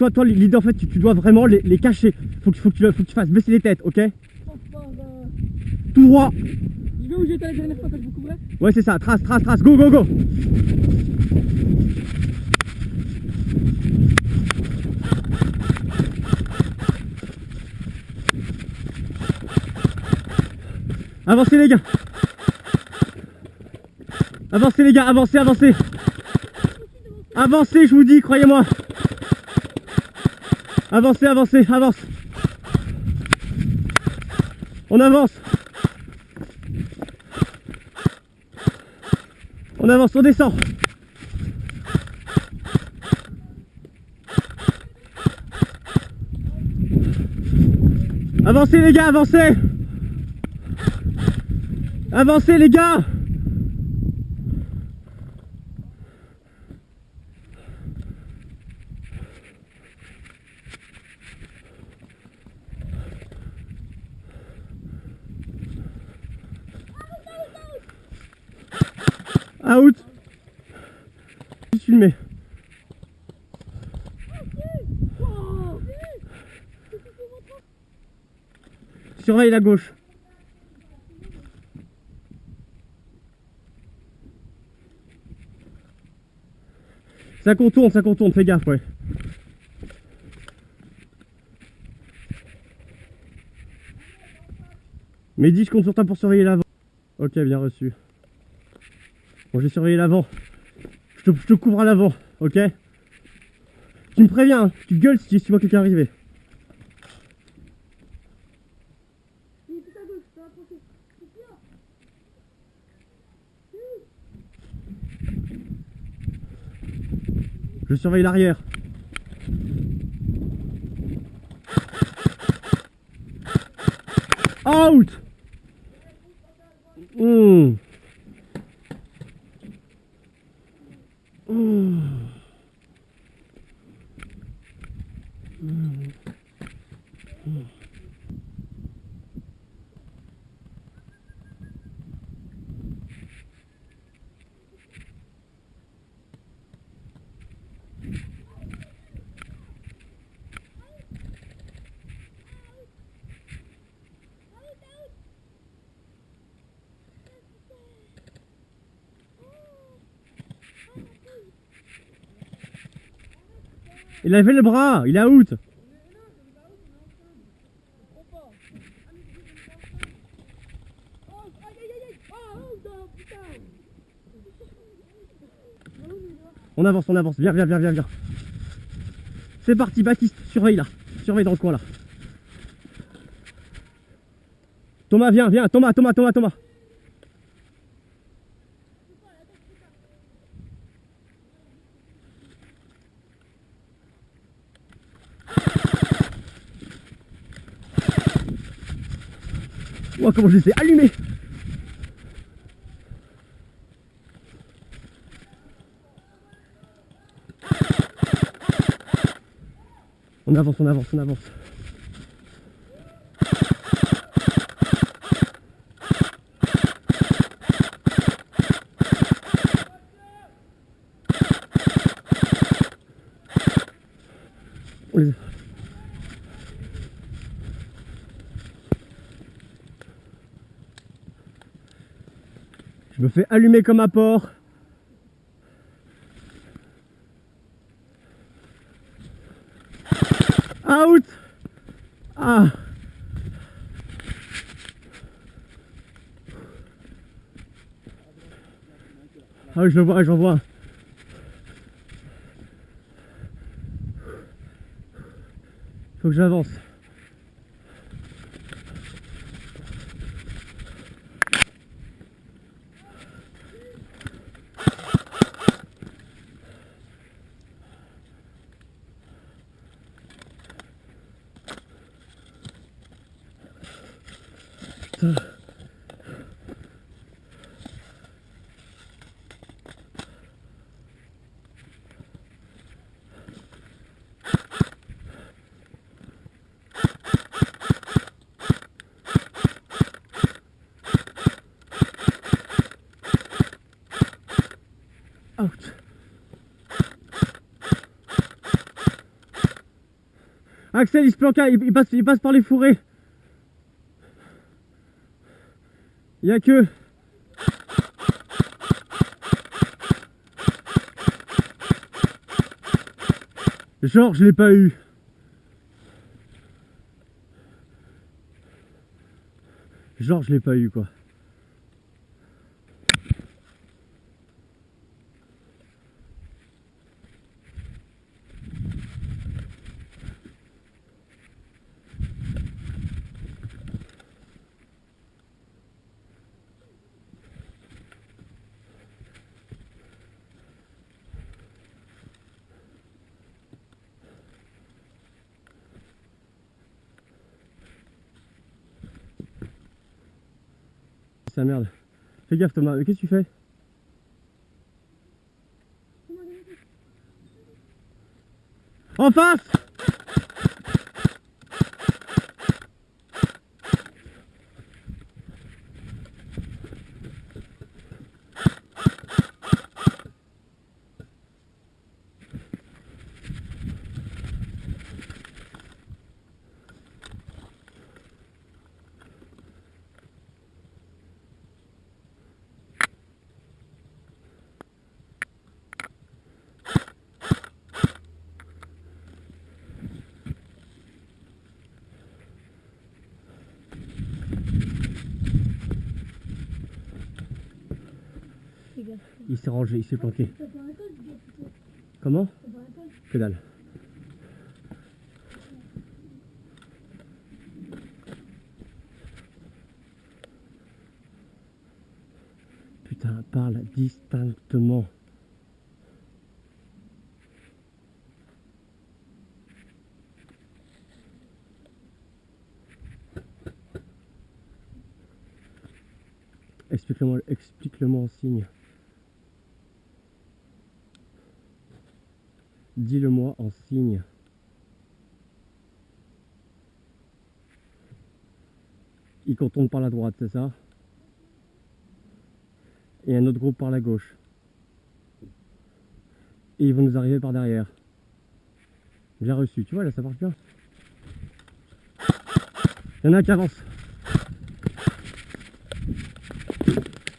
toi, toi, l'idée en fait, tu, tu dois vraiment les, les cacher. Faut que, faut, que tu, faut que tu fasses baisser les têtes, ok. Tout droit. Je vais où j'étais la dernière fois je vous couvrais Ouais, c'est ça. Trace, trace, trace. Go, go, go. Avancez les gars. Avancez les gars, avancez, avancez. Avancez, je vous dis, croyez-moi. Avancez, avancez, avance. On avance. On avance, on descend. Avancez les gars, avancez Avancez les gars Out filmer. Surveille la gauche. Ça contourne, ça contourne, fais gaffe, ouais. Mehdi, je compte sur toi pour surveiller l'avant. Ok, bien reçu. Bon, j'ai surveillé l'avant. Je te, je couvre à l'avant, ok? Tu me préviens, hein. tu gueules si tu vois quelqu'un arriver. Je surveille l'arrière. Out Il a fait le bras, il est out. On avance, on avance. Viens, viens, viens, viens, viens. C'est parti, Baptiste, surveille là. Surveille dans le coin là. Thomas, viens, viens. Thomas, Thomas, Thomas, Thomas. Comment je les ai allumés On avance, on avance, on avance. Allumer comme un porc. Out Ah Ah je le vois, je le vois. Faut que j'avance. Axel, il se planque, il, il passe, il passe par les fourrés. Il a que. Genre, je l'ai pas eu. Genre, je l'ai pas eu, quoi. C'est la merde. Fais gaffe Thomas, qu'est-ce que tu fais? En face Fais gaffe. Il s'est rangé, il s'est planqué. Comment? Que dalle. Putain, parle distinctement. Explique-le-moi explique-le-moi en signe. Dis-le-moi en signe. Il contourne par la droite, c'est ça? Et un autre groupe par la gauche. Et ils vont nous arriver par derrière. Bien reçu, tu vois là ça marche bien. Il y en a qui avance.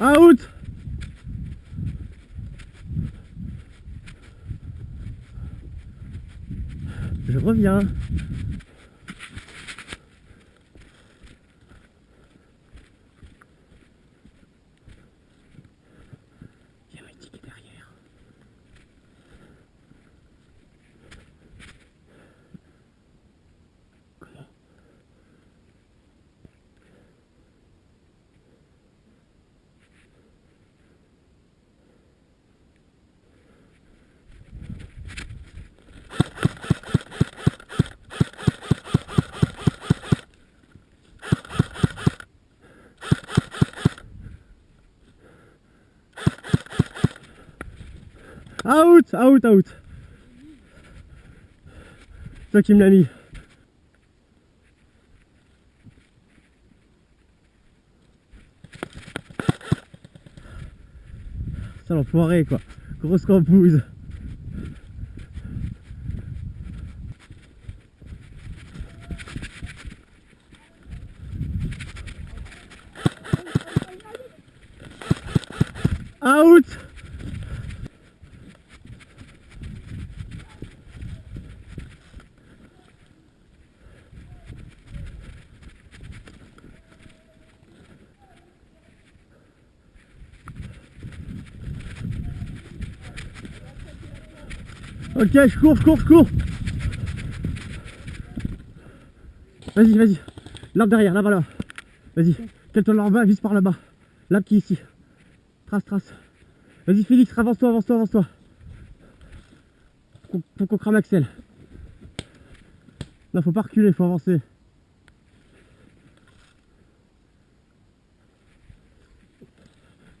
Out Je Out, out, out. Toi qui me l'as mis. Ça l'enfoiré quoi. Grosse crampouze. Out Ok, je cours, je cours, je cours. Vas-y, vas-y. L'arbre derrière, là-bas, là. Vas-y. Quel-toi là par là-bas. L'arbre qui est ici. Trace, trace. Vas-y, Félix, avance-toi, avance-toi, avance-toi. Faut qu'on crame Axel. Non, faut pas reculer, faut avancer.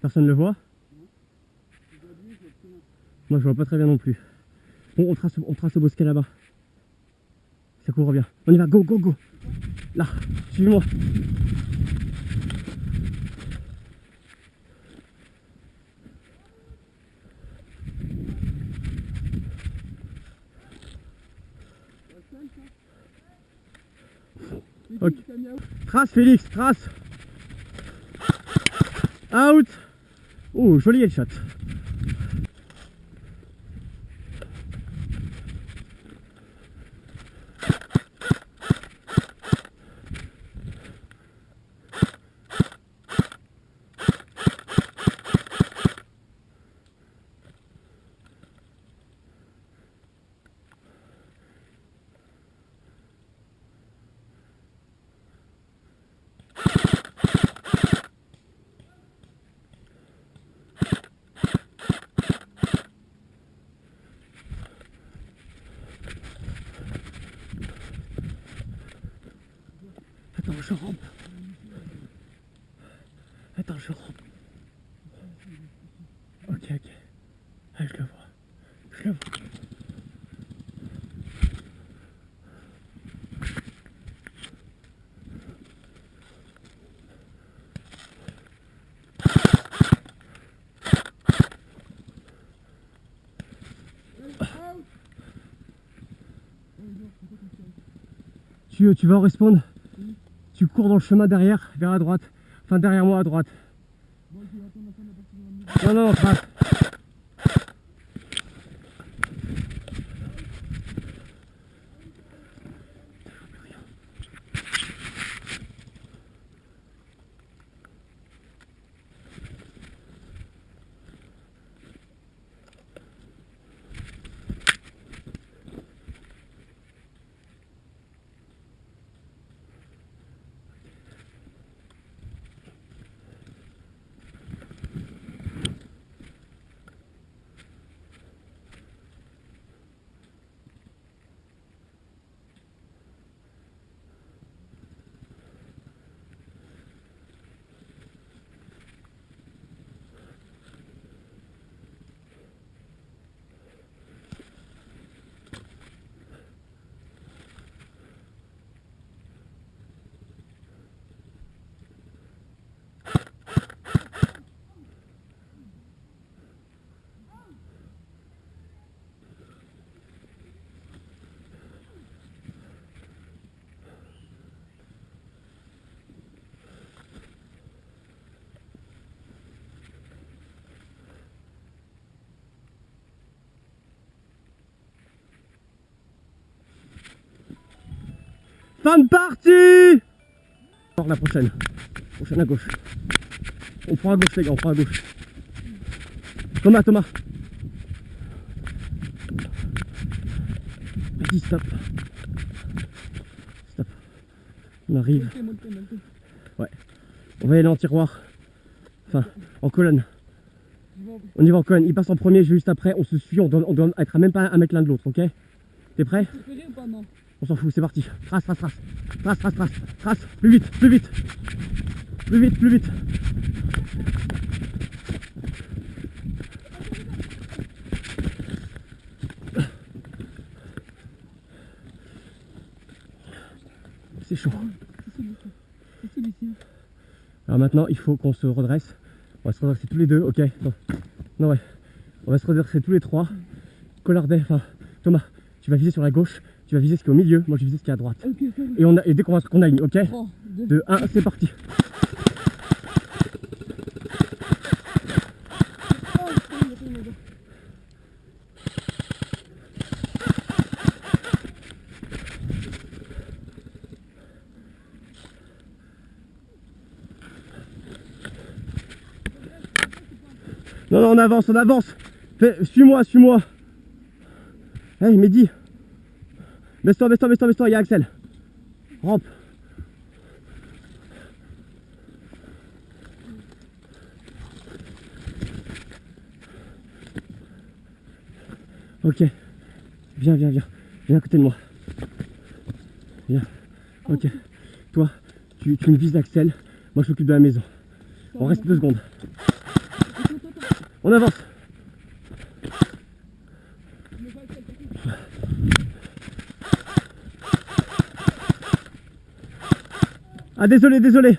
Personne ne le voit Moi, je vois pas très bien non plus. Bon, on trace, on trace le bosquet là-bas. Ça court bien. On y va, go, go, go. Là, suivez-moi. Ok. Trace Félix, trace. Out. Oh, joli headshot. Attends, je rampe. Attends, je rampe. Ok, ok. Ah, je le vois. Je le vois. Tu, tu vas en respawn? Tu cours dans le chemin derrière, vers la droite. Enfin, derrière moi à droite. Non, non, trace. Fin de partie la prochaine. Prochaine à gauche. On prend à gauche les gars, on prend à gauche. Thomas, Thomas. Vas-y, stop. Stop. On arrive. On va y aller en tiroir. Enfin, en colonne. On y va en colonne. Il passe en premier, juste après. On se suit. On doit, on doit être à même pas un mètre l'un de l'autre, ok? T'es prêt? Ou pas, non On s'en fout, c'est parti. Trace, trace, trace. Trace, trace, trace. Trace. Plus vite, plus vite. Plus vite, plus vite. C'est chaud. Alors maintenant, il faut qu'on se redresse. On va se redresser tous les deux, ok? Non, non ouais. On va se redresser tous les trois. Collardet, enfin, Thomas, tu vas viser sur la gauche, tu vas viser ce qui est au milieu, moi je vais viser ce qui est à droite. Et, on a, et dès qu'on va- qu'on aligne, ok 3, 2, 2, 1, c'est parti. Non, non, on avance, on avance. Suis-moi, suis-moi. Hey, Mehdi. Baisse-toi, baisse-toi, baisse-toi, baisse-toi, il y a Axel. Rampe. Ok. Viens, viens, viens. Viens à côté de moi. Viens. Ok. Toi, tu, tu me vises Axel. Moi, je m'occupe de la maison. On reste deux secondes. On avance. Ah désolé, désolé.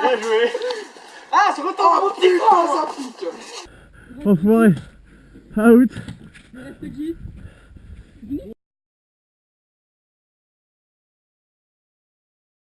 Bien joué. Ah, se retourne mon petit grand, ça pique. Out. Il reste qui